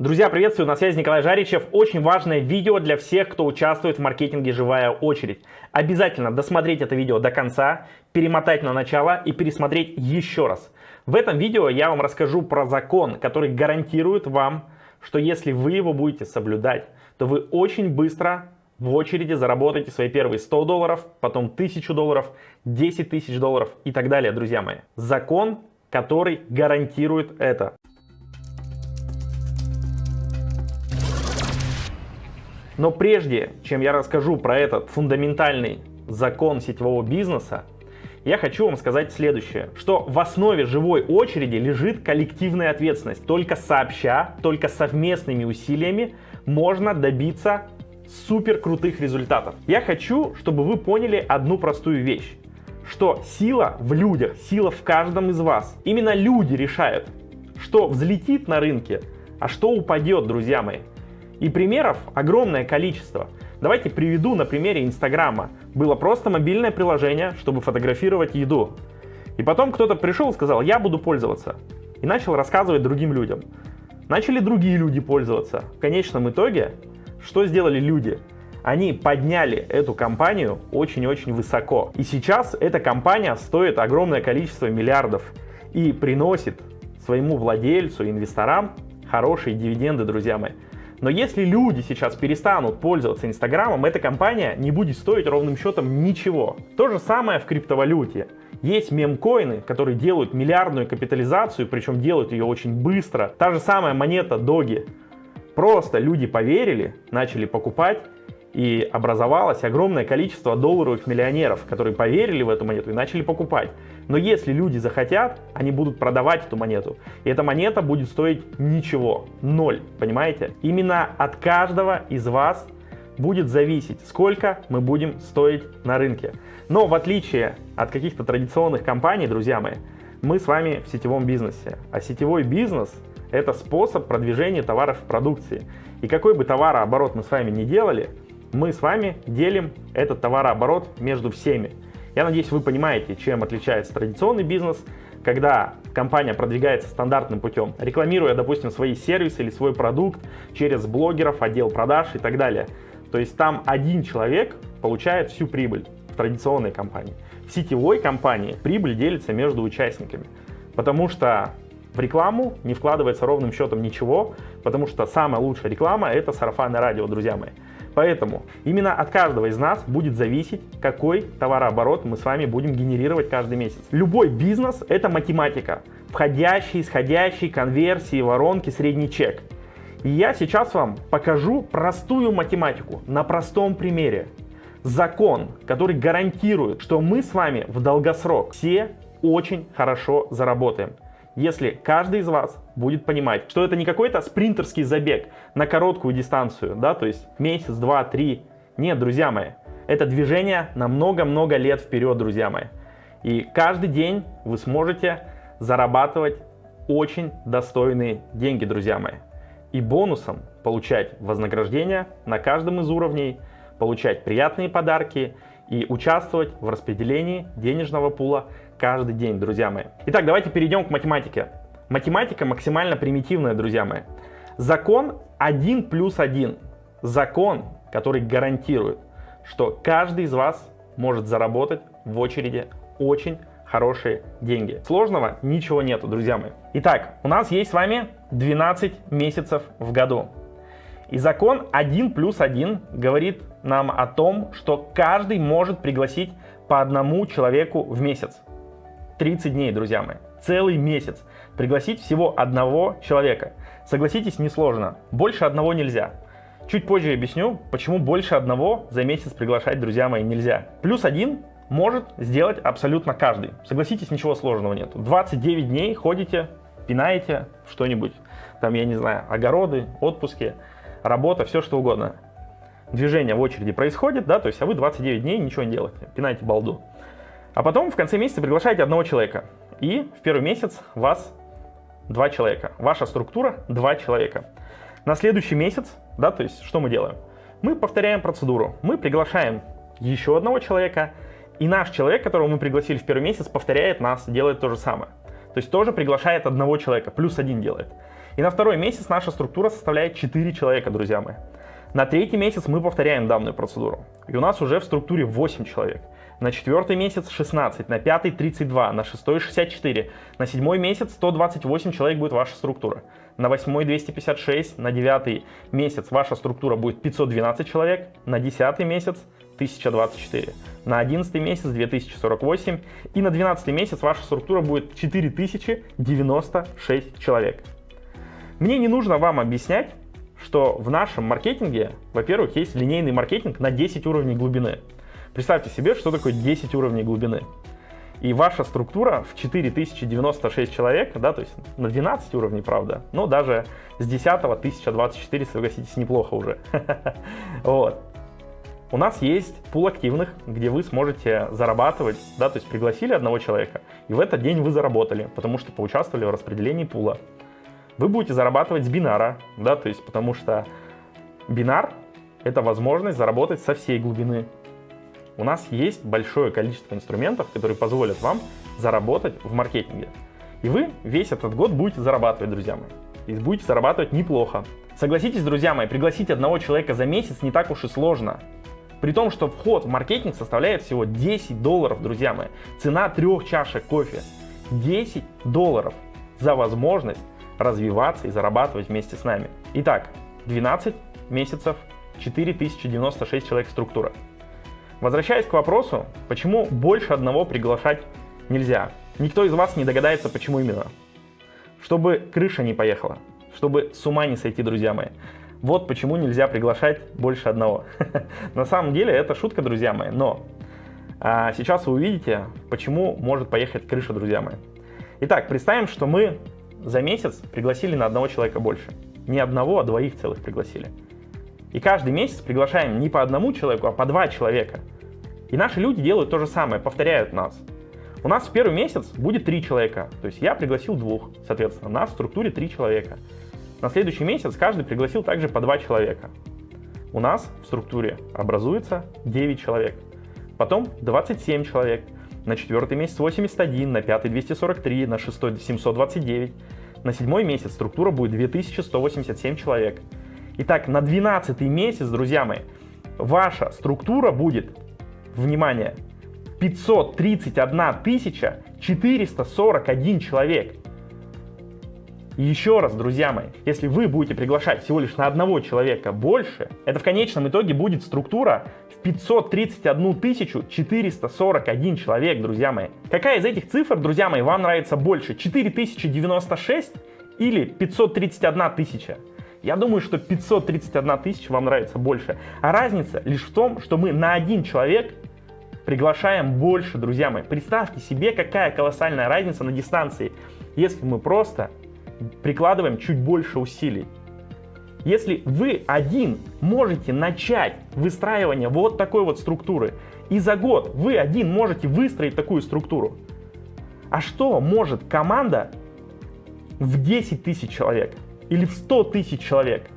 Друзья, приветствую, на связи Николай Жаричев. Очень важное видео для всех, кто участвует в маркетинге «Живая очередь». Обязательно досмотреть это видео до конца, перемотать на начало и пересмотреть еще раз. В этом видео я вам расскажу про закон, который гарантирует вам, что если вы его будете соблюдать, то вы очень быстро в очереди заработаете свои первые 100 долларов, потом 1000 долларов, 10 тысяч долларов и так далее, друзья мои. Закон, который гарантирует это. Но прежде, чем я расскажу про этот фундаментальный закон сетевого бизнеса, я хочу вам сказать следующее, что в основе живой очереди лежит коллективная ответственность. Только сообща, только совместными усилиями можно добиться супер крутых результатов. Я хочу, чтобы вы поняли одну простую вещь, что сила в людях, сила в каждом из вас. Именно люди решают, что взлетит на рынке, а что упадет, друзья мои. И примеров огромное количество. Давайте приведу на примере Инстаграма. Было просто мобильное приложение, чтобы фотографировать еду. И потом кто-то пришел и сказал, я буду пользоваться. И начал рассказывать другим людям. Начали другие люди пользоваться. В конечном итоге, что сделали люди? Они подняли эту компанию очень-очень высоко. И сейчас эта компания стоит огромное количество миллиардов и приносит своему владельцу, инвесторам хорошие дивиденды, друзья мои. Но если люди сейчас перестанут пользоваться Инстаграмом, эта компания не будет стоить ровным счетом ничего. То же самое в криптовалюте. Есть мемкоины, которые делают миллиардную капитализацию, причем делают ее очень быстро. Та же самая монета Доги. Просто люди поверили, начали покупать, и образовалось огромное количество долларовых миллионеров, которые поверили в эту монету и начали покупать. Но если люди захотят, они будут продавать эту монету. И эта монета будет стоить ничего, ноль, понимаете? Именно от каждого из вас будет зависеть, сколько мы будем стоить на рынке. Но в отличие от каких-то традиционных компаний, друзья мои, мы с вами в сетевом бизнесе. А сетевой бизнес – это способ продвижения товаров и продукции. И какой бы товарооборот мы с вами не делали, мы с вами делим этот товарооборот между всеми. Я надеюсь, вы понимаете, чем отличается традиционный бизнес, когда компания продвигается стандартным путем, рекламируя, допустим, свои сервисы или свой продукт через блогеров, отдел продаж и так далее. То есть там один человек получает всю прибыль в традиционной компании. В сетевой компании прибыль делится между участниками, потому что в рекламу не вкладывается ровным счетом ничего, потому что самая лучшая реклама – это сарафанное радио, друзья мои. Поэтому именно от каждого из нас будет зависеть, какой товарооборот мы с вами будем генерировать каждый месяц. Любой бизнес – это математика. Входящие, исходящие, конверсии, воронки, средний чек. И я сейчас вам покажу простую математику на простом примере. Закон, который гарантирует, что мы с вами в долгосрок все очень хорошо заработаем если каждый из вас будет понимать, что это не какой-то спринтерский забег на короткую дистанцию, да, то есть месяц, два, три. Нет, друзья мои, это движение на много-много лет вперед, друзья мои. И каждый день вы сможете зарабатывать очень достойные деньги, друзья мои. И бонусом получать вознаграждение на каждом из уровней, получать приятные подарки и участвовать в распределении денежного пула каждый день, друзья мои. Итак, давайте перейдем к математике. Математика максимально примитивная, друзья мои. Закон 1 плюс 1. Закон, который гарантирует, что каждый из вас может заработать в очереди очень хорошие деньги. Сложного ничего нету, друзья мои. Итак, у нас есть с вами 12 месяцев в году. И закон 1 плюс 1 говорит нам о том, что каждый может пригласить по одному человеку в месяц. 30 дней, друзья мои. Целый месяц. Пригласить всего одного человека. Согласитесь, несложно. Больше одного нельзя. Чуть позже объясню, почему больше одного за месяц приглашать, друзья мои, нельзя. Плюс один может сделать абсолютно каждый. Согласитесь, ничего сложного нет. 29 дней ходите, пинаете что-нибудь. Там, я не знаю, огороды, отпуски, работа, все что угодно. Движение в очереди происходит, да, то есть, а вы 29 дней ничего не делаете, пинаете балду. А потом в конце месяца приглашаете одного человека. И в первый месяц вас два человека. Ваша структура два человека. На следующий месяц, да, то есть что мы делаем? Мы повторяем процедуру. Мы приглашаем еще одного человека, и наш человек, которого мы пригласили в первый месяц, повторяет нас, делает то же самое. То есть тоже приглашает одного человека, плюс один делает. И на второй месяц наша структура составляет 4 человека, друзья мои. На третий месяц мы повторяем данную процедуру. И у нас уже в структуре 8 человек. На четвертый месяц 16, на пятый 32, на шестой 64, на седьмой месяц 128 человек будет ваша структура. На восьмой 256, на девятый месяц ваша структура будет 512 человек, на десятый месяц 1024, на одиннадцатый месяц 2048 и на двенадцатый месяц ваша структура будет 4096 человек. Мне не нужно вам объяснять, что в нашем маркетинге, во-первых, есть линейный маркетинг на 10 уровней глубины. Представьте себе, что такое 10 уровней глубины. И ваша структура в 4096 человек, да, то есть на 12 уровней, правда, но даже с 10 1024, согласитесь, неплохо уже. Вот. У нас есть пул активных, где вы сможете зарабатывать, да, то есть пригласили одного человека, и в этот день вы заработали, потому что поучаствовали в распределении пула вы будете зарабатывать с бинара, да, то есть потому что бинар — это возможность заработать со всей глубины. У нас есть большое количество инструментов, которые позволят вам заработать в маркетинге. И вы весь этот год будете зарабатывать, друзья мои. И будете зарабатывать неплохо. Согласитесь, друзья мои, пригласить одного человека за месяц не так уж и сложно. При том, что вход в маркетинг составляет всего 10 долларов, друзья мои. Цена трех чашек кофе. 10 долларов за возможность развиваться и зарабатывать вместе с нами. Итак, 12 месяцев, 4096 человек структура. Возвращаясь к вопросу, почему больше одного приглашать нельзя. Никто из вас не догадается, почему именно. Чтобы крыша не поехала, чтобы с ума не сойти, друзья мои. Вот почему нельзя приглашать больше одного. На самом деле это шутка, друзья мои, но а, сейчас вы увидите, почему может поехать крыша, друзья мои. Итак, представим, что мы за месяц пригласили на одного человека больше. Не одного, а двоих целых пригласили. И каждый месяц приглашаем не по одному человеку, а по два человека. И наши люди делают то же самое, повторяют нас. У нас в первый месяц будет три человека, то есть я пригласил двух, соответственно, у нас в структуре три человека. На следующий месяц каждый пригласил также по два человека. У нас в структуре образуется 9 человек, потом 27 человек, на четвертый месяц 81, на пятый 243, на шестой 729. На седьмой месяц структура будет 2187 человек. Итак, на 12 месяц, друзья мои, ваша структура будет, внимание, 531 441 человек. Еще раз, друзья мои, если вы будете приглашать всего лишь на одного человека больше, это в конечном итоге будет структура 531 441 человек, друзья мои. Какая из этих цифр, друзья мои, вам нравится больше? 4096 или 531 тысяча? Я думаю, что 531 тысяча вам нравится больше. А разница лишь в том, что мы на один человек приглашаем больше, друзья мои. Представьте себе, какая колоссальная разница на дистанции, если мы просто прикладываем чуть больше усилий. Если вы один можете начать выстраивание вот такой вот структуры, и за год вы один можете выстроить такую структуру, а что может команда в 10 тысяч человек или в 100 тысяч человек?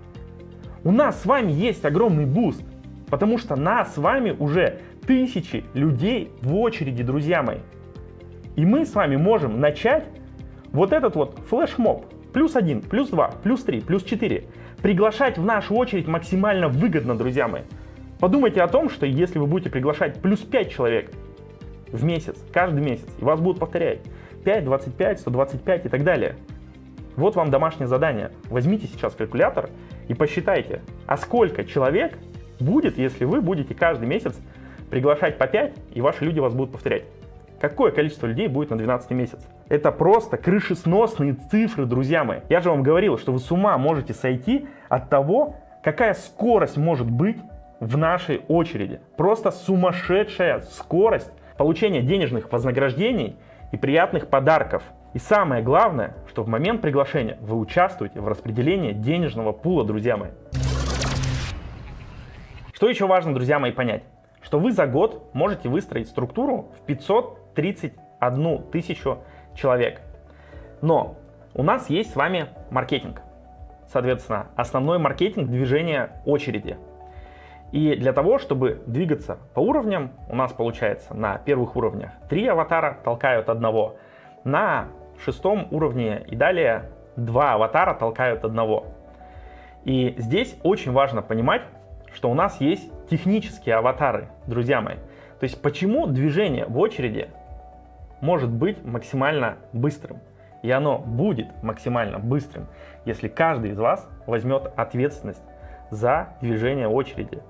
У нас с вами есть огромный boost, потому что нас с вами уже тысячи людей в очереди, друзья мои. И мы с вами можем начать вот этот вот флешмоб. Плюс один, плюс два, плюс три, плюс четыре приглашать в нашу очередь максимально выгодно, друзья мои. Подумайте о том, что если вы будете приглашать плюс 5 человек в месяц, каждый месяц, и вас будут повторять 5, 25, 125 и так далее. Вот вам домашнее задание. Возьмите сейчас калькулятор и посчитайте, а сколько человек будет, если вы будете каждый месяц приглашать по 5, и ваши люди вас будут повторять. Какое количество людей будет на 12 месяц? Это просто крышесносные цифры, друзья мои. Я же вам говорил, что вы с ума можете сойти от того, какая скорость может быть в нашей очереди. Просто сумасшедшая скорость получения денежных вознаграждений и приятных подарков. И самое главное, что в момент приглашения вы участвуете в распределении денежного пула, друзья мои. Что еще важно, друзья мои, понять? Что вы за год можете выстроить структуру в 531 тысячу человек. Но у нас есть с вами маркетинг. Соответственно, основной маркетинг движения очереди. И для того, чтобы двигаться по уровням, у нас получается на первых уровнях три аватара толкают одного, на шестом уровне и далее два аватара толкают одного. И здесь очень важно понимать, что у нас есть технические аватары, друзья мои. То есть почему движение в очереди может быть максимально быстрым? И оно будет максимально быстрым, если каждый из вас возьмет ответственность за движение очереди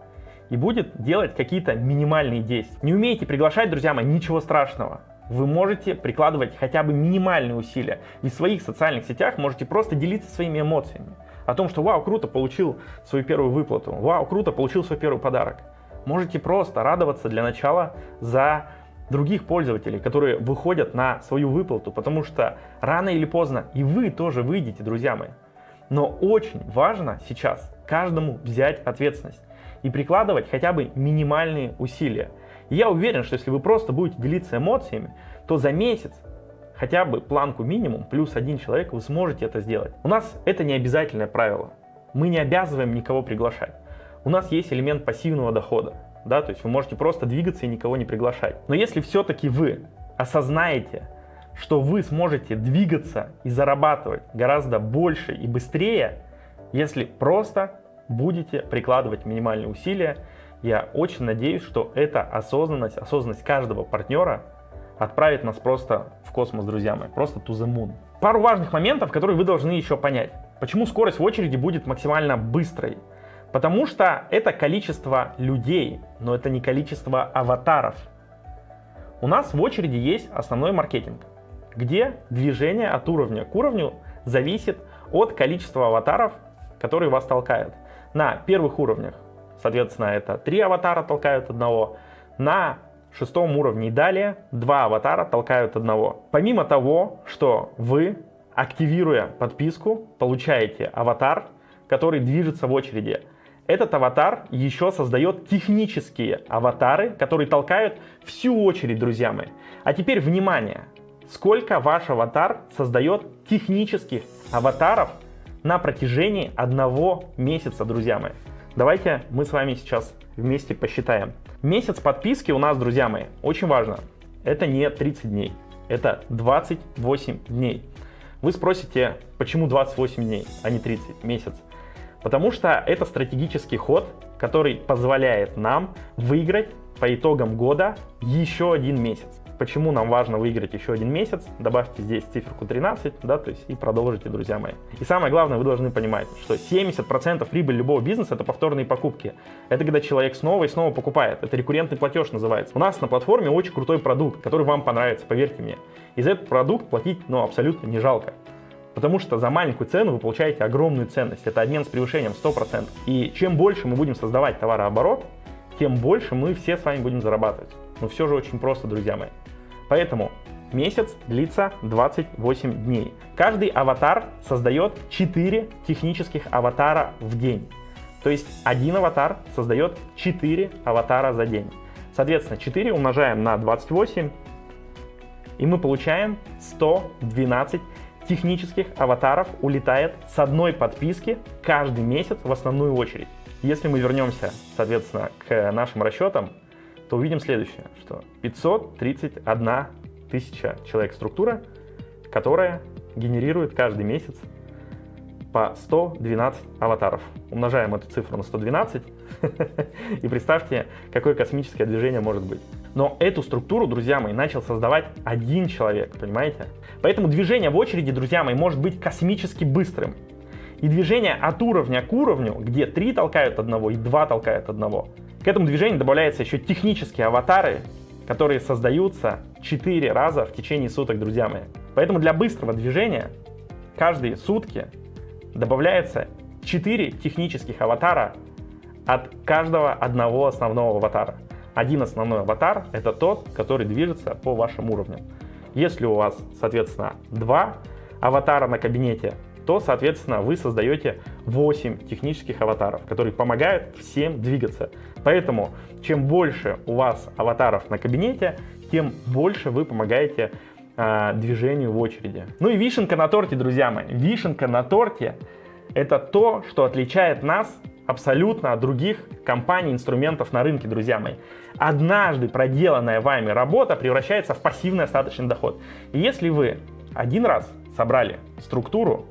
и будет делать какие-то минимальные действия. Не умеете приглашать, друзья мои, ничего страшного. Вы можете прикладывать хотя бы минимальные усилия. И в своих социальных сетях можете просто делиться своими эмоциями. О том, что вау, круто, получил свою первую выплату. Вау, круто, получил свой первый подарок. Можете просто радоваться для начала за других пользователей, которые выходят на свою выплату, потому что рано или поздно и вы тоже выйдете, друзья мои. Но очень важно сейчас каждому взять ответственность и прикладывать хотя бы минимальные усилия. И я уверен, что если вы просто будете делиться эмоциями, то за месяц хотя бы планку минимум плюс один человек вы сможете это сделать. У нас это не обязательное правило. Мы не обязываем никого приглашать. У нас есть элемент пассивного дохода. Да, то есть вы можете просто двигаться и никого не приглашать. Но если все-таки вы осознаете, что вы сможете двигаться и зарабатывать гораздо больше и быстрее, если просто будете прикладывать минимальные усилия. Я очень надеюсь, что эта осознанность, осознанность каждого партнера отправит нас просто в космос, друзья мои, просто to the moon. Пару важных моментов, которые вы должны еще понять. Почему скорость в очереди будет максимально быстрой? Потому что это количество людей, но это не количество аватаров. У нас в очереди есть основной маркетинг, где движение от уровня к уровню зависит от количества аватаров, которые вас толкают. На первых уровнях, соответственно, это три аватара толкают одного. На шестом уровне и далее два аватара толкают одного. Помимо того, что вы, активируя подписку, получаете аватар, который движется в очереди. Этот аватар еще создает технические аватары, которые толкают всю очередь, друзья мои. А теперь внимание! Сколько ваш аватар создает технических аватаров на протяжении одного месяца, друзья мои. Давайте мы с вами сейчас вместе посчитаем. Месяц подписки у нас, друзья мои, очень важно. Это не 30 дней, это 28 дней. Вы спросите, почему 28 дней, а не 30 месяц? Потому что это стратегический ход, который позволяет нам выиграть по итогам года еще один месяц. Почему нам важно выиграть еще один месяц? Добавьте здесь циферку 13, да, то есть и продолжите, друзья мои. И самое главное, вы должны понимать, что 70% прибыли любого бизнеса это повторные покупки. Это когда человек снова и снова покупает. Это рекуррентный платеж называется. У нас на платформе очень крутой продукт, который вам понравится, поверьте мне. И за этот продукт платить, ну, абсолютно не жалко. Потому что за маленькую цену вы получаете огромную ценность. Это обмен с превышением 100%. И чем больше мы будем создавать товарооборот, тем больше мы все с вами будем зарабатывать. Но все же очень просто, друзья мои. Поэтому месяц длится 28 дней. Каждый аватар создает 4 технических аватара в день. То есть один аватар создает 4 аватара за день. Соответственно, 4 умножаем на 28, и мы получаем 112 технических аватаров улетает с одной подписки каждый месяц в основную очередь. Если мы вернемся, соответственно, к нашим расчетам, то увидим следующее, что 531 тысяча человек структура, которая генерирует каждый месяц по 112 аватаров. Умножаем эту цифру на 112 и представьте, какое космическое движение может быть. Но эту структуру, друзья мои, начал создавать один человек, понимаете? Поэтому движение в очереди, друзья мои, может быть космически быстрым. И движение от уровня к уровню, где три толкают одного и два толкают одного. К этому движению добавляются еще технические аватары, которые создаются 4 раза в течение суток, друзья мои. Поэтому для быстрого движения каждые сутки добавляется 4 технических аватара от каждого одного основного аватара. Один основной аватар — это тот, который движется по вашим уровням. Если у вас, соответственно, два аватара на кабинете, то, соответственно, вы создаете 8 технических аватаров, которые помогают всем двигаться. Поэтому, чем больше у вас аватаров на кабинете, тем больше вы помогаете э, движению в очереди. Ну и вишенка на торте, друзья мои. Вишенка на торте — это то, что отличает нас абсолютно от других компаний, инструментов на рынке, друзья мои. Однажды проделанная вами работа превращается в пассивный остаточный доход. И если вы один раз собрали структуру,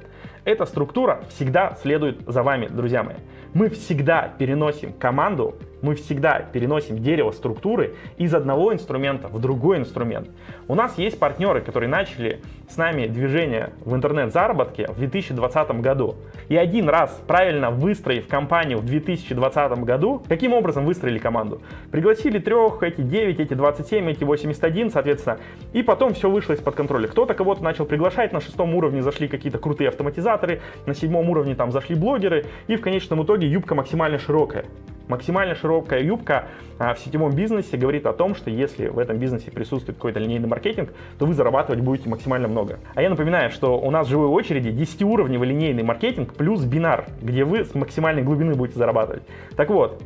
Эта структура всегда следует за вами, друзья мои. Мы всегда переносим команду, мы всегда переносим дерево структуры из одного инструмента в другой инструмент. У нас есть партнеры, которые начали с нами движение в интернет-заработке в 2020 году. И один раз правильно выстроив компанию в 2020 году, каким образом выстроили команду? Пригласили трех, эти 9, эти 27, эти 81, соответственно, и потом все вышло из-под контроля. Кто-то кого-то начал приглашать, на шестом уровне зашли какие-то крутые автоматизаторы, на седьмом уровне там зашли блогеры, и в конечном итоге юбка максимально широкая. Максимально широкая юбка а, в сетевом бизнесе говорит о том, что если в этом бизнесе присутствует какой-то линейный маркетинг, то вы зарабатывать будете максимально много. А я напоминаю, что у нас в живой очереди 10-уровневый линейный маркетинг плюс бинар, где вы с максимальной глубины будете зарабатывать. Так вот,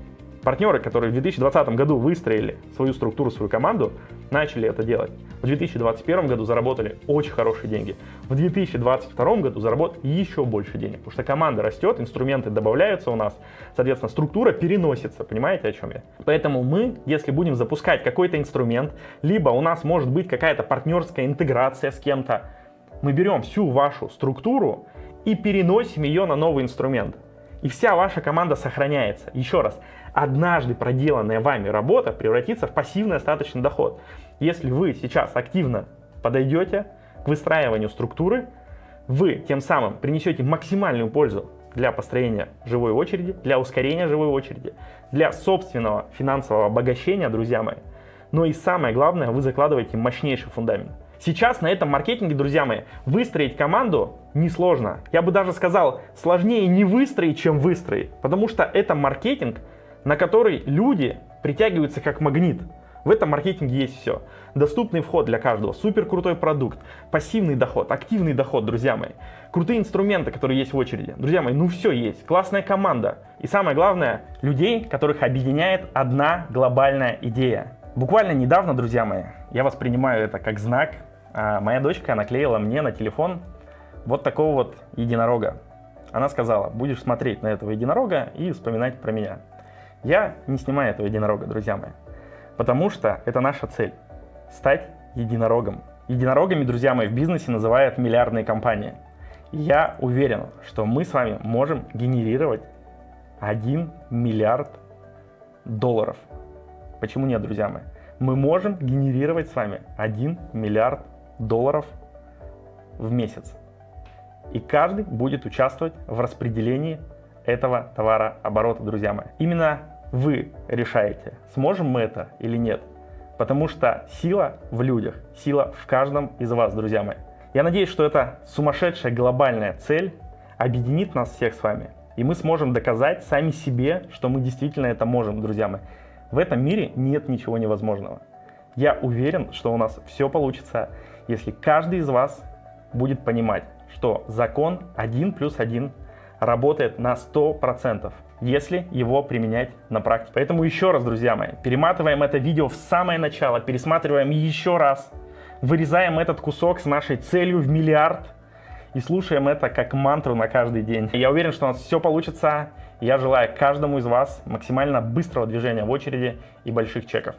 Партнеры, которые в 2020 году выстроили свою структуру, свою команду, начали это делать. В 2021 году заработали очень хорошие деньги. В 2022 году заработали еще больше денег, потому что команда растет, инструменты добавляются у нас, соответственно, структура переносится, понимаете, о чем я? Поэтому мы, если будем запускать какой-то инструмент, либо у нас может быть какая-то партнерская интеграция с кем-то, мы берем всю вашу структуру и переносим ее на новый инструмент. И вся ваша команда сохраняется. Еще раз, однажды проделанная вами работа превратится в пассивный остаточный доход. Если вы сейчас активно подойдете к выстраиванию структуры, вы тем самым принесете максимальную пользу для построения живой очереди, для ускорения живой очереди, для собственного финансового обогащения, друзья мои. Но и самое главное, вы закладываете мощнейший фундамент. Сейчас на этом маркетинге, друзья мои, выстроить команду несложно. Я бы даже сказал, сложнее не выстроить, чем выстроить. Потому что это маркетинг, на который люди притягиваются как магнит. В этом маркетинге есть все. Доступный вход для каждого, супер крутой продукт, пассивный доход, активный доход, друзья мои. Крутые инструменты, которые есть в очереди. Друзья мои, ну все есть. Классная команда. И самое главное, людей, которых объединяет одна глобальная идея. Буквально недавно, друзья мои, я воспринимаю это как знак. А моя дочка наклеила мне на телефон вот такого вот единорога. Она сказала, будешь смотреть на этого единорога и вспоминать про меня. Я не снимаю этого единорога, друзья мои, потому что это наша цель – стать единорогом. Единорогами, друзья мои, в бизнесе называют миллиардные компании. Я уверен, что мы с вами можем генерировать 1 миллиард долларов. Почему нет, друзья мои? Мы можем генерировать с вами 1 миллиард долларов в месяц. И каждый будет участвовать в распределении этого товара оборота, друзья мои. Именно вы решаете, сможем мы это или нет. Потому что сила в людях, сила в каждом из вас, друзья мои. Я надеюсь, что эта сумасшедшая глобальная цель объединит нас всех с вами. И мы сможем доказать сами себе, что мы действительно это можем, друзья мои. В этом мире нет ничего невозможного. Я уверен, что у нас все получится, если каждый из вас будет понимать, что закон 1 плюс 1 работает на 100% если его применять на практике. Поэтому еще раз, друзья мои, перематываем это видео в самое начало, пересматриваем еще раз, вырезаем этот кусок с нашей целью в миллиард и слушаем это как мантру на каждый день. Я уверен, что у нас все получится. Я желаю каждому из вас максимально быстрого движения в очереди и больших чеков.